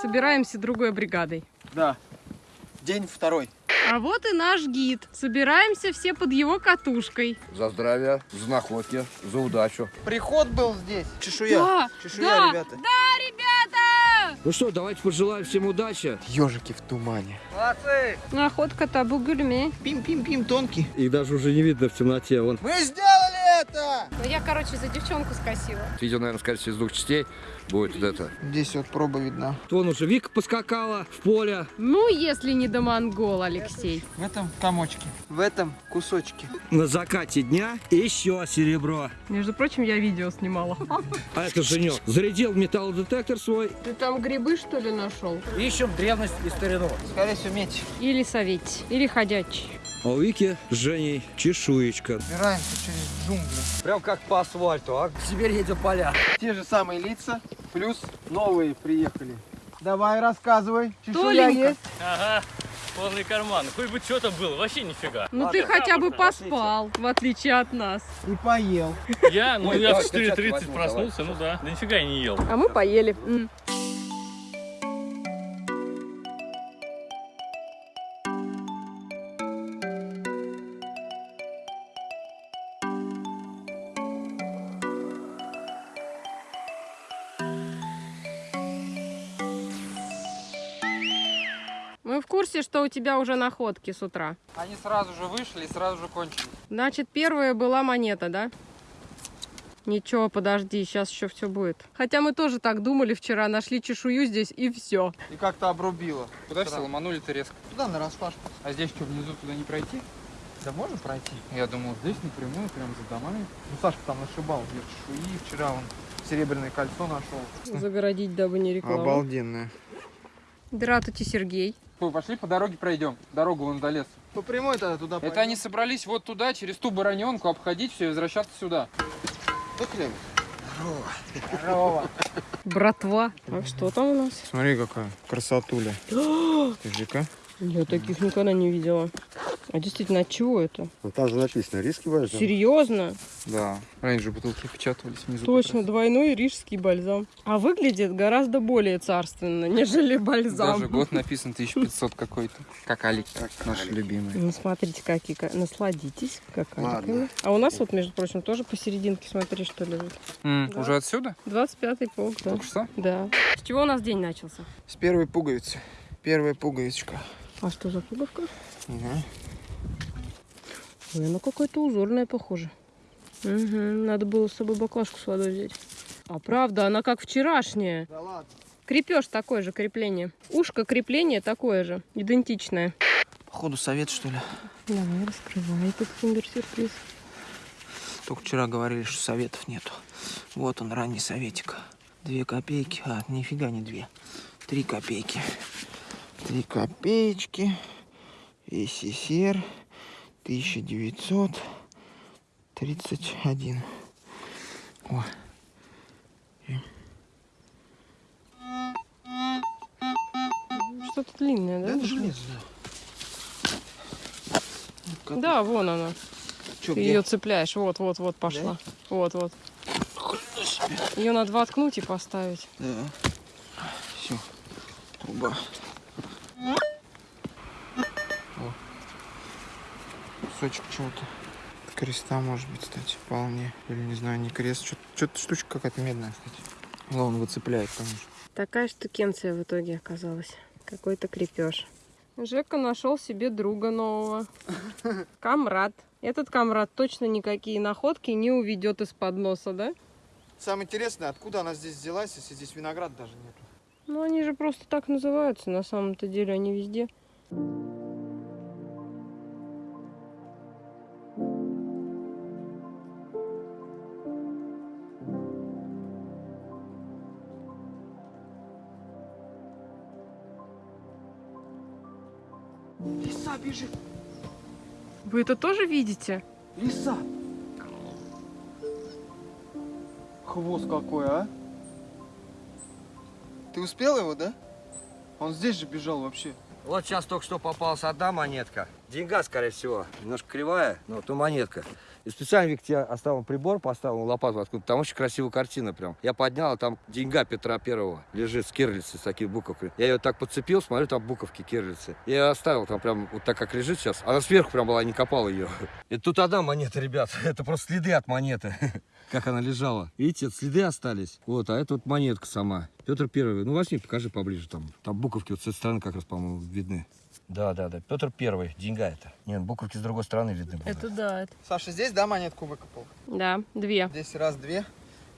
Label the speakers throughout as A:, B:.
A: Собираемся другой бригадой.
B: Да. День второй.
A: А вот и наш гид. Собираемся все под его катушкой.
C: За здравие, за находки, за удачу.
B: Приход был здесь. Чешуя.
A: Да,
B: Чешуя,
A: да,
B: ребята.
A: Да, ребята!
C: Ну что, давайте пожелаем всем удачи.
B: Ежики в тумане.
C: Молодцы!
A: Находка табу гюльме.
B: Пим-пим-пим, тонкий.
C: Их даже уже не видно в темноте. Вон.
B: Мы сделали это!
A: Ну я, короче, за девчонку скосила.
C: Видео, наверное, скорее всего, из двух частей будет вот это.
B: Здесь вот проба видна.
C: Вон уже Вика поскакала в поле.
A: Ну, если не до монгол, Алексей.
B: В этом комочке. В этом кусочке.
C: На закате дня еще серебро.
A: Между прочим, я видео снимала.
C: А это Женек. Зарядил металлодетектор свой.
A: Ты там грибы, что ли, нашел?
C: Ищем древность и старину.
B: Скорее всего, меч.
A: Или советь, или ходячий.
C: А у Вики с Женей чешуечка.
B: Убираемся через джунгли.
C: Прям как по асфальту, а теперь едем поля.
B: Те же самые лица, плюс новые приехали. Давай, рассказывай. Чешуя есть?
D: Ага, полный карман. Хоть бы что-то было, вообще нифига.
A: Ну ты хотя бы поспал, в отличие от нас.
B: И поел.
D: Я, ну я в
C: давай, перчатки
D: 4.30
C: возьму,
D: проснулся, ну да. Да нифига я не ел.
A: А мы поели. Курсе, что у тебя уже находки с утра.
E: Они сразу же вышли и сразу же кончились.
A: Значит, первая была монета, да? Ничего, подожди, сейчас еще все будет. Хотя мы тоже так думали вчера, нашли чешую здесь и все.
B: И как-то обрубило.
E: Куда все ломанули-то резко?
B: Туда на распашку.
E: А здесь что, внизу туда не пройти?
B: Да можно пройти?
E: Я думал, здесь напрямую, прямо за домами.
B: Ну, Сашка там нашибал две чешуи. Вчера он серебряное кольцо нашел.
A: Загородить, дабы не реклама.
B: Обалденное.
A: Здравствуйте, Сергей.
E: Ой, пошли по дороге пройдем. Дорогу вон до леса.
B: По прямой тогда туда
E: Это они собрались вот туда, через ту бараненку, обходить все и возвращаться сюда.
B: Выклеим.
A: Братва. А что там у нас?
B: Смотри, какая красотуля. Скажи-ка.
A: Я таких никогда не видела. А действительно, от чего это?
F: Ну, там же написано риски бальзам.
A: Серьезно?
E: Да. Раньше бутылки печатались внизу.
A: Точно, двойной рижский бальзам. А выглядит гораздо более царственно, нежели бальзам.
E: Даже год написан 1500 какой-то. Как Алик, наш любимый.
A: Ну, смотрите, какие. ка- Насладитесь, какая.
F: Ладно.
A: А у нас вот, между прочим, тоже посерединке, смотри, что лежит.
E: М,
A: Да.
E: Уже отсюда?
A: 25-й полк, да.
E: Только что?
A: Да. С чего у нас день начался?
B: С первой пуговицы. Первая пуговичка.
A: А что за пуговка?
B: Ага.
A: Ой, она какая-то узорная, похоже. Угу, надо было с собой баклажку с водой взять. А правда, она как вчерашняя.
B: Да ладно.
A: Крепеж такое же крепление. Ушко крепление такое же, идентичное.
B: Походу совет, что ли?
A: Давай, раскрывай этот киндер-сюрприз.
B: Только вчера говорили, что советов нету. Вот он, ранний советик. Две копейки. А, нифига не две. Три копейки. Три копеечки. СССР. 1931. О.
A: Что-то длинное, да?
B: железо.
A: Да, вон она.
B: Чё,
A: Ты
B: где?
A: ее цепляешь. Вот, вот, вот пошла. Вот, вот. Ее надо воткнуть и поставить.
B: Да. Все. Труба. Кусочек чего-то. Креста может быть, кстати, вполне. Или не знаю, не крест. Что-то штучка какая-то медная, кстати. Главное, выцепляет, конечно.
A: Такая штукенция в итоге оказалась. Какой-то крепеж. Жека нашел себе друга нового. Камрад. Этот камрад точно никакие находки не уведет из-под носа, да?
B: Самое интересное, откуда она здесь взялась, если здесь виноград даже нет.
A: Ну, они же просто так называются. На самом-то деле они везде.
B: Лиса бежит!
A: Вы это тоже видите?
B: Лиса! Хвост какой, а? Ты успел его, да? Он здесь же бежал вообще.
C: Вот сейчас только что попалась одна монетка. Деньга, скорее всего. Немножко кривая, но то монетка. И специально Вик тебе оставил прибор, поставил лопату откуда Там очень красивая картина прям. Я поднял, а там деньга Петра Первого лежит с кирлицы, с такими буковками. Я ее так подцепил, смотрю, там буковки кирлицы. Я ее оставил там прям вот так, как лежит сейчас. Она сверху прям была, не копал ее. И тут одна монета, ребят. Это просто следы от монеты. Как она лежала. Видите, следы остались. Вот, а это вот монетка сама. Петр Первый. Ну, возьми, покажи поближе там. Там буковки вот с этой стороны как раз, по-моему, видны. Да, да, да. Петр Первый. Деньга это. Нет, буковки с другой стороны видны будут.
A: Это да. это-
B: Саша, здесь, да, монетку выкопал?
A: Да, две.
B: Здесь раз, две.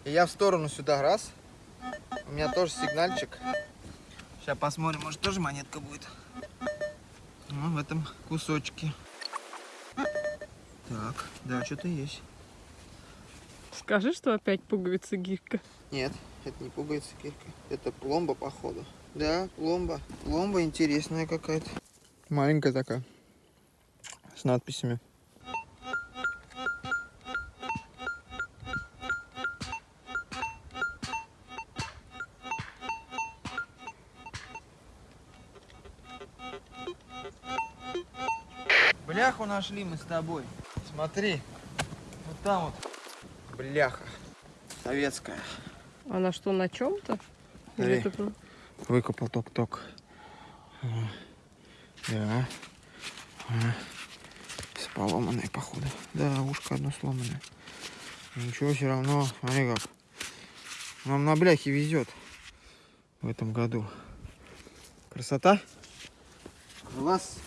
B: И я в сторону сюда раз. У меня тоже сигнальчик.
G: Сейчас посмотрим, может тоже монетка будет. Ну, в этом кусочке. Так, да, что-то есть.
A: Скажи, что опять пуговица гирька.
B: Нет, это не пугается кирка. Это пломба, походу. Да, пломба. Пломба интересная какая-то. Маленькая такая. С надписями. Бляху нашли мы с тобой. Смотри. Вот там вот. Бляха. Советская.
A: Она что, на чем-то?
G: Выкопал ток-ток. Да. Ага. С походу. Да, ушко одно сломанное. Ничего, все равно, смотри как. Нам на бляхе везет в этом году. Красота?
B: Класс.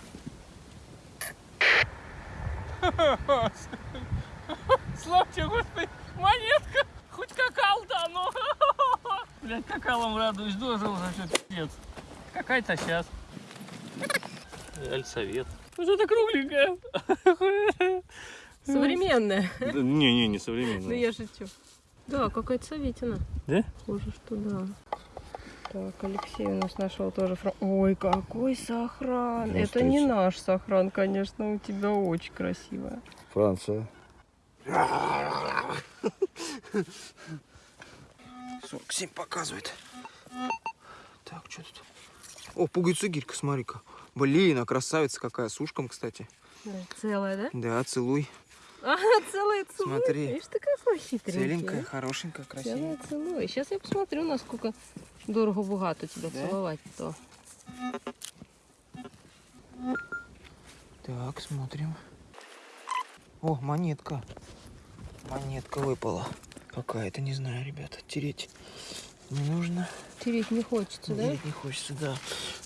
D: Славьте, господи, монетка! Хоть какал-то оно! Блядь, какалом радуюсь, дожил уже, что пиздец. Какая-то сейчас. Альсовет. Ну что-то кругленькое.
A: Современная.
D: Не-не, не
A: Ну
D: современное.
A: я шучу. Да, какая-то советина.
D: Да?
A: Похоже, что да. Так, Алексей у нас нашел тоже фраг. Ой, какой сохран. Это не наш сохран, конечно, у тебя очень красивая.
C: Франция.
G: 47 показывает. Так, что тут? О, пуговица гирька, смотри-ка. Блин, а красавица какая, с ушком, кстати.
A: Целая, да?
G: Да, целуй.
A: А, целая целуй.
G: Смотри.
A: Видишь, ты какой хитренький.
G: Целенькая,
A: а?
G: хорошенькая, красивая.
A: Целая целуй. Сейчас я посмотрю, насколько дорого-богато тебя
G: Да?
A: целовать-то.
G: Так, смотрим. О, монетка. Монетка выпала. Какая-то, не знаю, ребята. Тереть не нужно.
A: Тереть не хочется, да?
G: Тереть не хочется, да.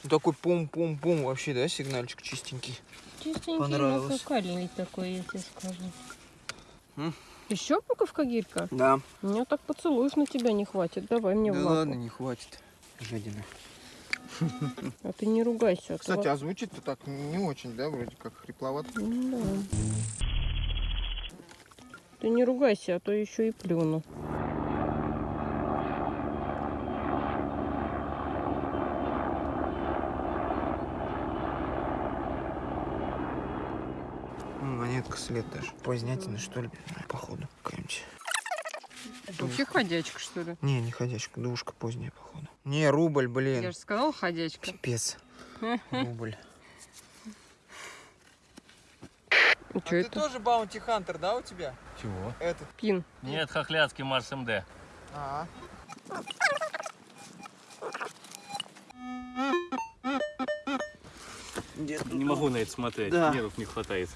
G: Ну, такой пум-пум-пум вообще, да, сигнальчик чистенький.
A: Чистенький,
G: Понравилось.
A: нафукальный такой, я тебе скажу.
G: М?
A: Еще буковка гирька?
G: Да.
A: Меня так поцелуешь на тебя не хватит. Давай мне в
G: Да
A: лапу.
G: ладно, не хватит. Жадина.
A: А ты не ругайся. а то
B: Кстати,
A: во-
B: а звучит-то так не очень, да, вроде как хрипловато.
A: Ну да. Ты не ругайся, а то еще и плюну.
G: М, Монетка след даже. Позднятина, что ли, походу, какая-нибудь.
A: Вообще ходячка, что ли?
G: Не, не ходячка, душка поздняя, походу. Не, рубль, блин.
A: Я же сказала ходячка.
G: Пипец. Рубль.
B: А
A: что
B: ты
A: это?
B: тоже баунти хантер, да, у тебя?
D: Чего?
B: Этот.
A: Пин.
D: Нет, хохляцкий Марс МД.
B: А,
D: Не могу на это смотреть,
G: Да.
D: нервов не хватает.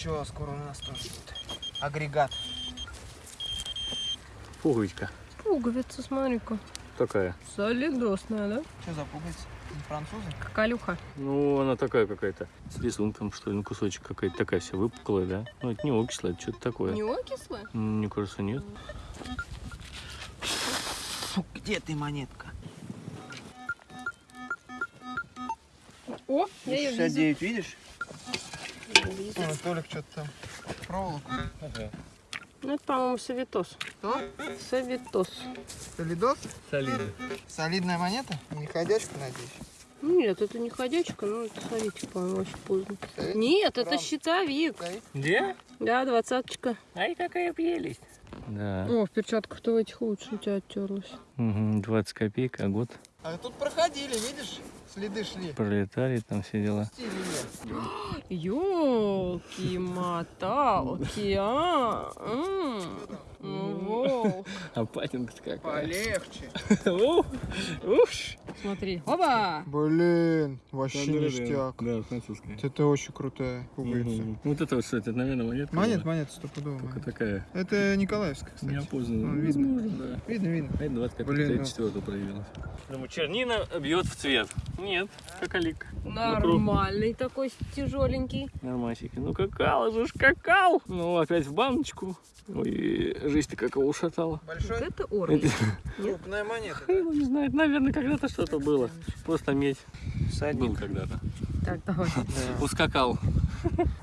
G: Ничего, скоро у нас тоже будет. Агрегат.
D: Пуговичка
A: Пуговица, смотри-ка.
D: такая.
A: Солидосная, да?
B: что за пуговица? Не французы?
A: Какалюха.
D: Ну, она такая какая-то. С рисунком, что ли, ну, кусочек какая-то такая вся выпуклая, да? Ну, это не окисло, это что-то такое.
A: Не окислая?
D: Мне кажется, нет.
G: Фу, где ты, монетка?
A: О, я ее вижу.
G: 69, видишь?
B: Ой, Толик что-то там. Проволоку.
A: Ну, это, по-моему, Савитос.
B: Что?
A: Савитос.
B: Солидос?
D: Солидно.
B: Солидная монета? Не ходячка, надеюсь?
A: Нет, это не ходячка, но это советик, по-моему, очень поздно.
B: Советик?
A: Нет, это
B: Правда.
A: щитовик.
D: Где?
A: Да, двадцаточка.
D: Ай, какая прелесть. Да.
A: О, в перчатках-то в этих лучше у тебя оттерлась.
D: Угу, 20 копеек, а год.
B: А тут проходили, видишь? Следы шли.
D: Пролетали там все дела.
A: Ёлки-моталки, а?
D: А патинка какая.
B: Полегче.
A: Смотри. Оба!
B: Блин, вообще ништяк.
D: Да, французская.
B: Это очень крутая пуговица.
D: Вот это вот что, это, наверное, монетка?
B: Монет, монет, стопудово.
D: Только такая.
B: Это Николаевская, кстати.
D: Неопознанная.
B: Ну, видно. Видно, видно.
D: А это 25
B: Блин, ну.
D: 34 проявилась. Думаю, чернина бьет в цвет. Нет, какалик.
A: Нормальный такой тяжеленький.
D: Нормасики. Ну какал же ж какал. Ну опять в баночку. Ой, жизнь-то как его ушатала.
A: Вот
B: Большой?
A: это уровень.
B: Крупная монета.
D: Ну, не знаю, наверное, когда-то что-то было. Просто медь был
B: Всадник.
D: когда-то.
A: Так, давай.
B: Да.
D: Ускакал.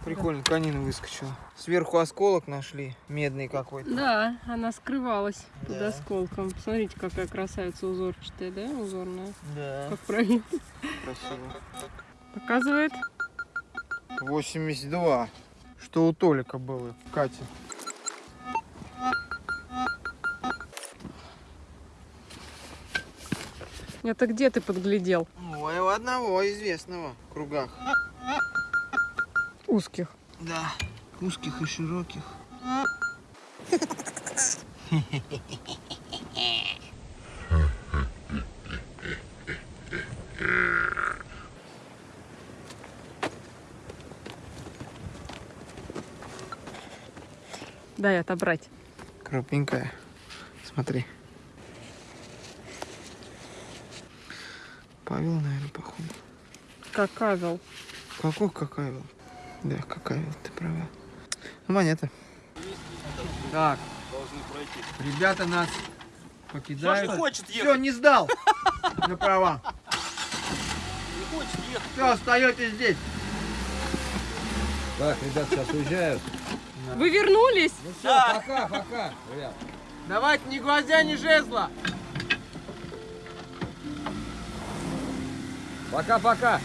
B: Прикольно, конина выскочила. Сверху осколок нашли, медный какой-то.
A: Да, она скрывалась под
B: Да.
A: осколком. Смотрите, какая красавица узорчатая, да? Узорная.
B: Да,
A: Как правильно
B: красиво.
A: показывает.
B: 82. Что у Толика было, Кати.
A: Это где ты подглядел?
B: Ой, у одного известного в кругах.
A: Узких.
B: Да, узких и широких.
A: Дай отобрать.
B: Крупненькая. Смотри. Павел, наверное, походу.
A: Какавел.
B: Какой какавил? Да, какавил, ты права. Ну, монета. Так. Ребята нас покидают.
D: хочет
B: Все, не сдал. На права. Все, остаетесь здесь.
C: Так, ребят, сейчас уезжают.
A: Вы вернулись?
C: Ну все, пока, пока, ребят.
B: Давайте ни гвоздя, ни жезла.
C: Пока-пока.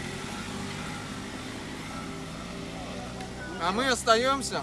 B: А мы остаемся.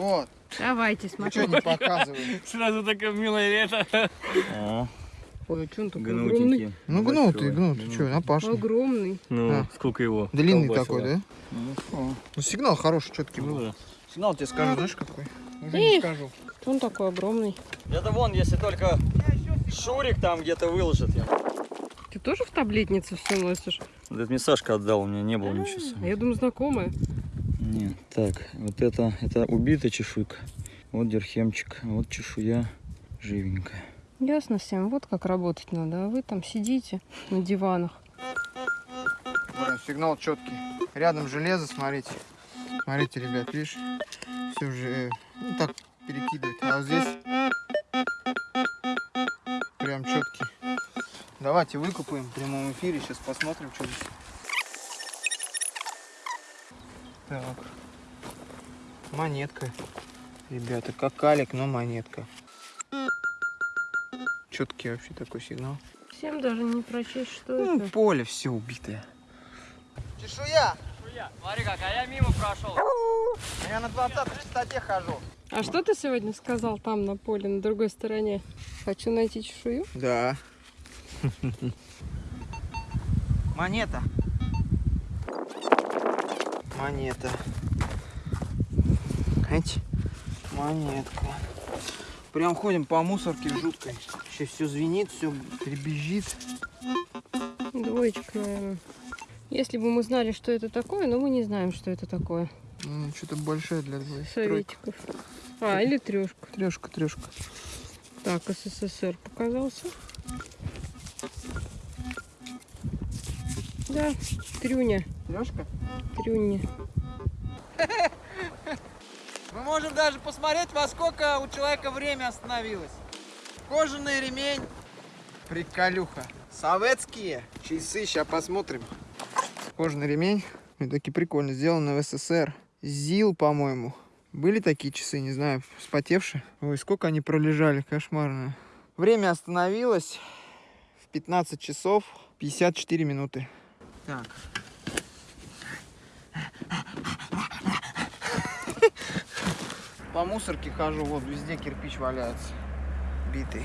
B: Вот.
A: Давайте,
B: Вы
A: смотри.
B: что не показываете?
D: Сразу такое милое лето.
A: Ой, что он такой огромный?
B: Ну гнутый, гнутый. Что, опасный.
A: Огромный.
D: Ну,
B: А.
D: сколько его?
B: Длинный такой, да? Ну сигнал хороший, четкий
D: Ну
B: был.
D: да.
B: Сигнал тебе скажу, знаешь какой? Уже не скажу.
A: Что он такой огромный?
H: Это вон, если только Шурик там где-то выложит. Я...
A: Ты тоже в таблетнице все носишь?
H: Вот это мне Сашка отдал, у меня не было ничего.
A: А я думаю, знакомая.
H: Нет, так, вот это, это убитая чешуйка. Вот дерхемчик, вот чешуя живенькая.
A: Ясно всем. Вот как работать надо. А вы там сидите на диванах.
B: Сигнал четкий. Рядом железо, смотрите. Смотрите, ребят, видишь? Все же э, ну, так перекидывает. А вот здесь прям четкий. Давайте выкупаем в прямом эфире. Сейчас посмотрим, что здесь. Так. Монетка. Ребята, как калик, но монетка. Четкий вообще такой сигнал.
A: Всем даже не прочесть, что
B: Ну,
A: это.
B: поле все убитое. Чешуя!
H: Смотри как, а я мимо прошел.
B: Я на 20 частоте хожу.
A: А что ты сегодня сказал там на поле, на другой стороне? Хочу найти чешую.
B: Да. Монета. Монета. Эти. Монетка. Прям ходим по мусорке жуткой. Сейчас все звенит, все дребезжит.
A: Двоечка, наверное. Если бы мы знали, что это такое, но мы не знаем, что это такое.
B: Ну, что-то большое для двоих.
A: Советиков. А, или трешка.
B: Трешка, трешка.
A: Так, СССР показался. Да, трюня.
B: Сережка?
A: Трюнни.
B: Мы можем даже посмотреть, во сколько у человека время остановилось. Кожаный ремень. Приколюха. Советские часы, сейчас посмотрим. Кожаный ремень. Они такие прикольно сделаны в СССР. ЗИЛ, по-моему. Были такие часы, не знаю, вспотевшие. Ой, сколько они пролежали, кошмарно. Время остановилось в 15 часов 54 минуты. Так. По мусорке хожу, вот везде кирпич валяется. Битый.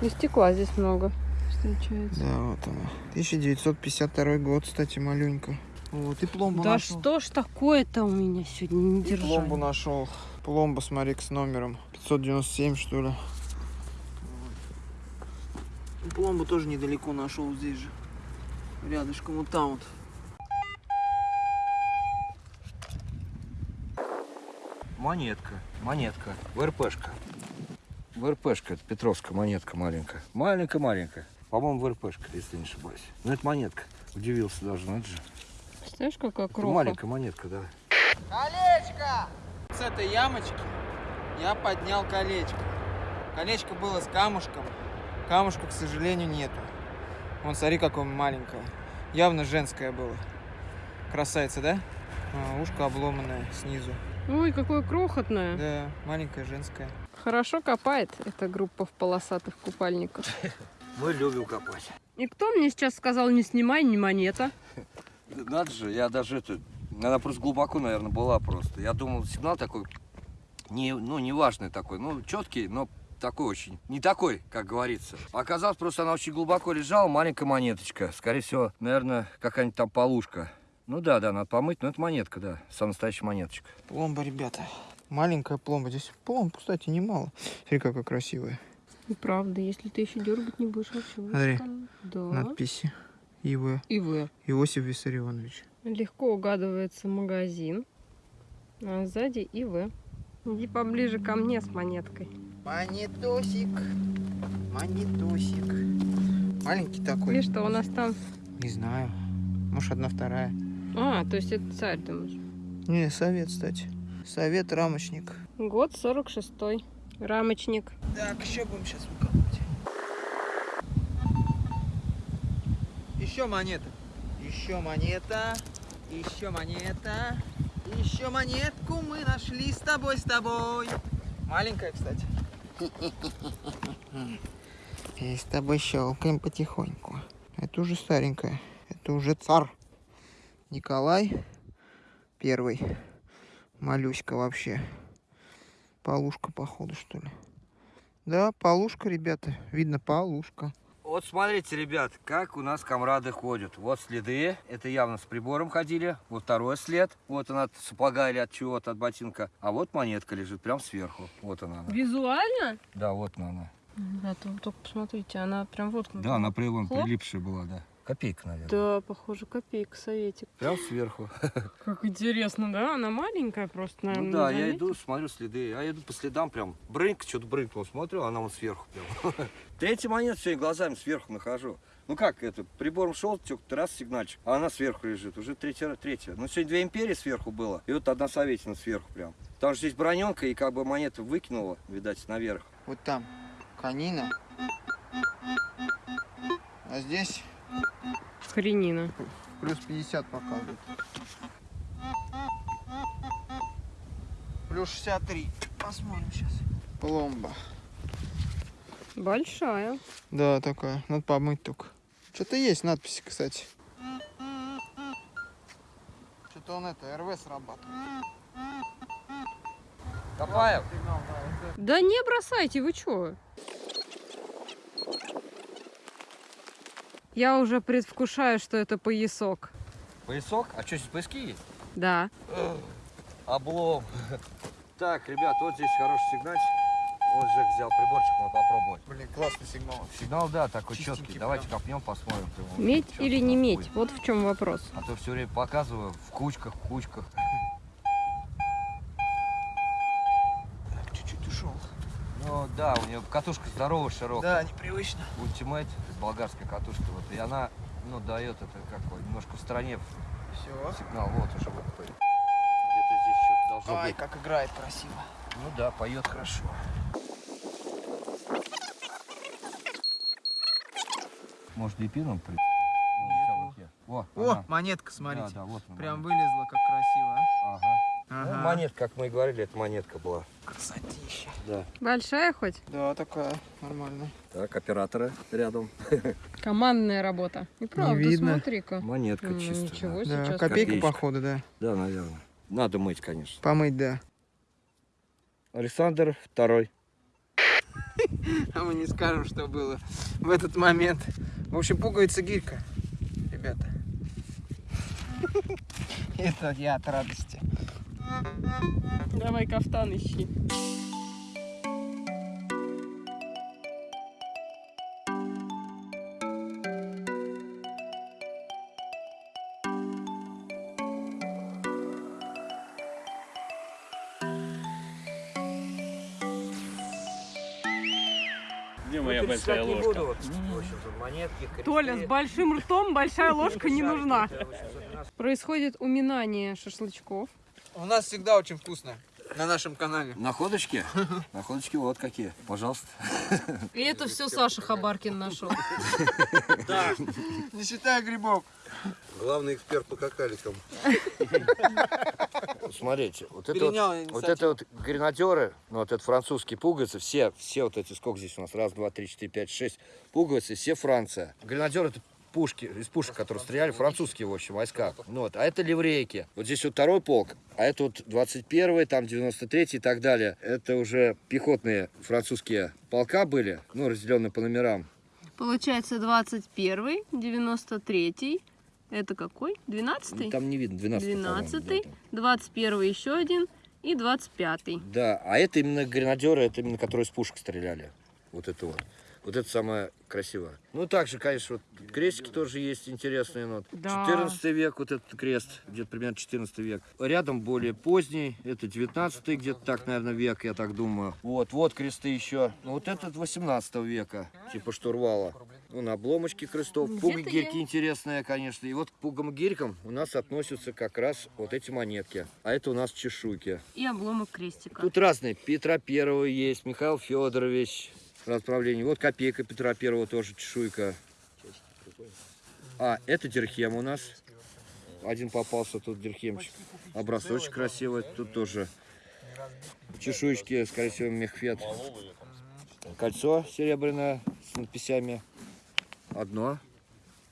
A: И стекла здесь много встречается.
B: Да, вот она. 1952 год, кстати, маленько. Вот, и пломбу
A: Да
B: нашел.
A: что ж такое-то у меня сегодня не
B: И пломбу
A: держали.
B: нашел. Пломба, смотри, с номером. 597, что ли. Пломбу тоже недалеко нашел здесь же. Рядышком, вот там вот.
C: Монетка, монетка, ВРПшка. ВРПшка, это Петровская монетка маленькая. Маленькая-маленькая. По-моему, ВРПшка, если не ошибаюсь. Ну, это монетка. Удивился даже, ну это же.
A: Представляешь, какая кроха?
C: маленькая монетка, да.
B: Колечко! С этой ямочки я поднял колечко. Колечко было с камушком. Камушка, к сожалению, нету. Вон, смотри, какое маленькое. Явно женское было. Красавица, да? А, ушко обломанное снизу.
A: Ой, какое крохотное.
B: Да, маленькое женское.
A: Хорошо копает эта группа в полосатых купальниках.
C: Мы любим копать.
A: И кто мне сейчас сказал, не снимай ни монета?
C: Надо же, я даже это... Она просто глубоко, наверное, была просто. Я думал, сигнал такой, не, ну, неважный такой, ну, четкий, но такой очень, не такой, как говорится. Оказалось, просто она очень глубоко лежала, маленькая монеточка. Скорее всего, наверное, какая-нибудь там полушка. Ну да, да, надо помыть, но это монетка, да, самая настоящая монеточка.
B: Пломба, ребята. Маленькая пломба. Здесь пломб, кстати, немало. Смотри, какая красивая.
A: И правда, если ты еще дергать не будешь, вообще
B: Смотри.
A: Да.
B: Надписи. ИВ.
A: И вы.
B: Иосиф Виссарионович.
A: Легко угадывается магазин. А сзади и вы. Иди поближе ко мне с монеткой.
B: Монетосик. Монетосик. Маленький такой.
A: Видишь, что у нас там...
B: Не знаю. Может, одна вторая.
A: А, то есть это царь, думаешь?
B: Не, совет, кстати. Совет рамочник.
A: Год 46-й. Рамочник.
B: Так, еще будем сейчас выкапывать. Еще монета. Еще монета. Еще монета. Еще монетку мы нашли с тобой, с тобой. Маленькая, кстати. И с тобой щелкаем потихоньку. Это уже старенькая. Это уже царь. Николай первый. Малюська вообще. Полушка, походу, что ли. Да, полушка, ребята. Видно, полушка.
C: Вот смотрите, ребят, как у нас комрады ходят. Вот следы, это явно с прибором ходили. Вот второй след, вот она от сапога или от чего-то, от ботинка. А вот монетка лежит прям сверху. Вот она. она.
A: Визуально?
C: Да, вот она. она.
A: Вы только посмотрите, она прям вот...
C: Да, на прилом
A: Хлоп.
C: прилипшая была, да. Копейка, наверное.
A: Да, похоже, копейка, советик.
C: Прям сверху.
A: Как интересно, да? Она маленькая просто, наверное.
C: Ну да,
A: не
C: я
A: заметил.
C: иду, смотрю следы. Я иду по следам прям. Брынк, что-то брынкнул, смотрю, она вон сверху прям. Третий монет сегодня глазами сверху нахожу. Ну как это, прибором шел, тёк, раз сигнальчик, а она сверху лежит, уже третья, третья. Ну сегодня две империи сверху было, и вот одна советина сверху прям. Там же здесь броненка, и как бы монету выкинула, видать, наверх.
B: Вот там конина. А здесь
A: Хренина.
B: плюс 50 показывает. Плюс 63. Посмотрим сейчас. Пломба.
A: Большая.
B: Да, такая. Надо помыть только. Что-то есть надписи, кстати. Что-то он это, РВ срабатывает.
C: Копаев,
A: Да не бросайте, вы чё? Я уже предвкушаю, что это поясок.
C: поясок, а что здесь пояски есть?
A: Да.
C: Облом. Так, ребят, вот здесь хороший сигнальчик. Вот Жек взял приборчик, мы попробовать.
B: Блин, классный сигнал.
C: Сигнал, да, такой
B: Чистенький
C: четкий. Давайте
B: прям.
C: копнем, посмотрим.
A: Медь или не медь?
C: будет.
A: Вот в чем вопрос.
C: А то все время показываю в кучках, в кучках. Ну да, у нее катушка здоровая, широкая.
B: Да, непривычно.
C: Ultimate, болгарская катушка. Вот, и она, ну, дает это как бы немножко в стороне
B: Все.
C: Сигнал, вот уже выходит. Где-то здесь что-то должно
B: Ай,
C: быть.
B: как играет красиво.
C: Ну да, поет хорошо. Может, первым при... О,
B: О,
C: она.
B: монетка, смотрите.
C: Да, да, вот она,
B: Прям
C: монетка.
B: вылезла, как красиво, а.
C: Ага. Ну,
B: Ага.
C: монетка, как мы и говорили, это монетка была.
B: Красотища.
C: Да.
A: Большая хоть?
B: Да, такая, нормально.
C: Так, операторы рядом.
A: Командная работа. И правда,
B: видно.
A: смотри-ка.
C: Монетка
A: Ну,
C: чистая.
A: ничего
B: Да,
A: сейчас.
B: копейка,
C: копеечка.
B: походу, да.
C: Да, наверное. Надо мыть, конечно.
B: Помыть, да.
C: Александр второй.
B: А мы не скажем, что было в этот момент. В общем, пуговица гирька, ребята. Это я от радости.
A: Давай кафтан ищи.
D: Где моя большая ложка?
C: буду. Вот, монетки.
A: Толя, с большим ртом большая ложка не нужна. Происходит уминание шашлычков.
B: У нас всегда очень вкусно на нашем канале.
C: Находочки? Находочки вот какие. Пожалуйста.
A: И это все Саша Хабаркин нашел.
B: Не считая грибов.
F: Главный эксперт по какаликам.
C: Смотрите, вот это
B: Перенял
C: вот, вот это вот гренадеры, ну вот это французские пуговицы, все, все вот эти, сколько здесь у нас, раз, два, три, четыре, пять, шесть пуговицы, все Франция. Гренадеры это пушки, из пушек, которые стреляли, французские, в общем, войска. Ну вот, а это ливрейки. Вот здесь вот второй полк, а это вот 21-й, там 93-й и так далее. Это уже пехотные французские полка были, ну, разделенные по номерам.
A: Получается 21, 93, это какой? 12?
C: Там не видно, 12
A: 12, 21 еще один и 25.
C: Да, а это именно гренадеры, это именно которые из пушек стреляли. Вот это вот. Вот это самое красивое. Ну, также, конечно, вот крестики тоже есть интересные. Ну, вот.
A: Да.
C: 14 век, вот этот крест, где-то примерно 14 век. Рядом более поздний, это 19 где-то так, наверное, век, я так думаю. Вот, вот кресты еще. Ну, вот этот 18 века, типа штурвала. Ну, на обломочки крестов.
A: Где-то
C: Пуга
A: я-
C: гирьки интересная, конечно. И вот к пугам гирькам у нас относятся как раз вот эти монетки. А это у нас чешуйки.
A: И обломок крестика.
C: Тут разные. Петра Первого есть, Михаил Федорович. Расправление. Вот копейка Петра Первого тоже чешуйка. А, это дирхем у нас. Один попался тут дирхемчик. Образочек красивый. Тут тоже чешуечки, скорее всего, мехфет. Кольцо серебряное с надписями. Одно.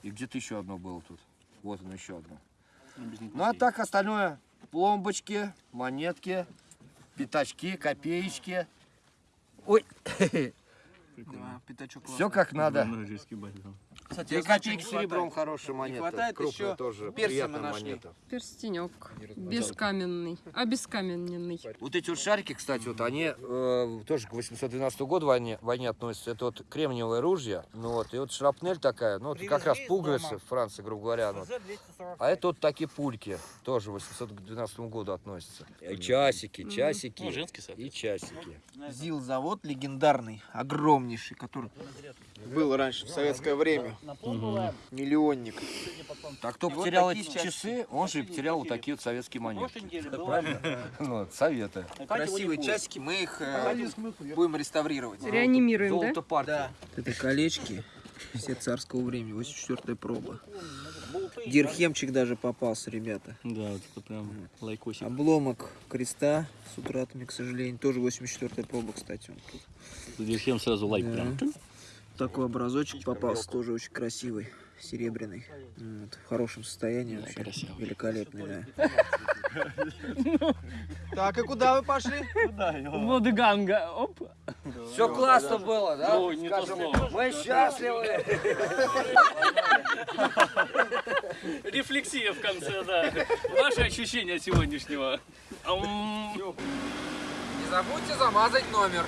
C: И где-то еще одно было тут. Вот оно еще одно. Ну а так остальное. Пломбочки, монетки, пятачки, копеечки. Ой,
B: Да, пятачок
C: все как надо.
B: Кстати,
C: Две
B: я
C: копейки
B: не
C: серебром хорошая монета.
B: хватает
C: Крупная
B: еще
C: тоже. Приятная
B: нашли.
C: монета.
A: Перстенек. Бескаменный. Обескаменненный.
C: Вот эти вот шарики, кстати, вот они э, тоже к 812 году войне, войне относятся. Это вот кремниевое ружье. Ну вот, и вот шрапнель такая, ну вот как раз пуговицы в Франции, грубо говоря. ну вот. А это вот такие пульки, тоже к 812 году относятся. И часики, часики.
D: Ну, женский
C: И часики.
B: ЗИЛ-завод легендарный, огромнейший, который был раньше, в советское время. Миллионник.
C: Так кто
B: вот
C: потерял эти часы, он же и потерял вот такие вот советские монетки. Правильно? Ну, вот, советы.
B: Красивые часики, мы их э, будем реставрировать.
A: Реанимируем, да?
C: Золото партии.
B: Да. Это колечки, все царского времени, 84 проба. Дирхемчик даже попался, ребята.
D: Да, вот это прям лайкосик.
B: Обломок креста с утратами, к сожалению, тоже 84 проба, кстати. он тут.
D: Зачем сразу лайк
B: Да.
D: прям?
B: Такой образочек попался, тоже очень красивый, серебряный. Вот, в хорошем состоянии вообще.
D: красивый.
B: Великолепный, да. Так, и куда вы пошли?
D: Воды ганга. Оп.
C: Все классно было, да?
D: Ой, не то
C: Скажем,
D: слово.
C: Мы счастливы.
D: Рефлексия в конце, да. Ваши ощущения сегодняшнего.
B: Не забудьте замазать номер.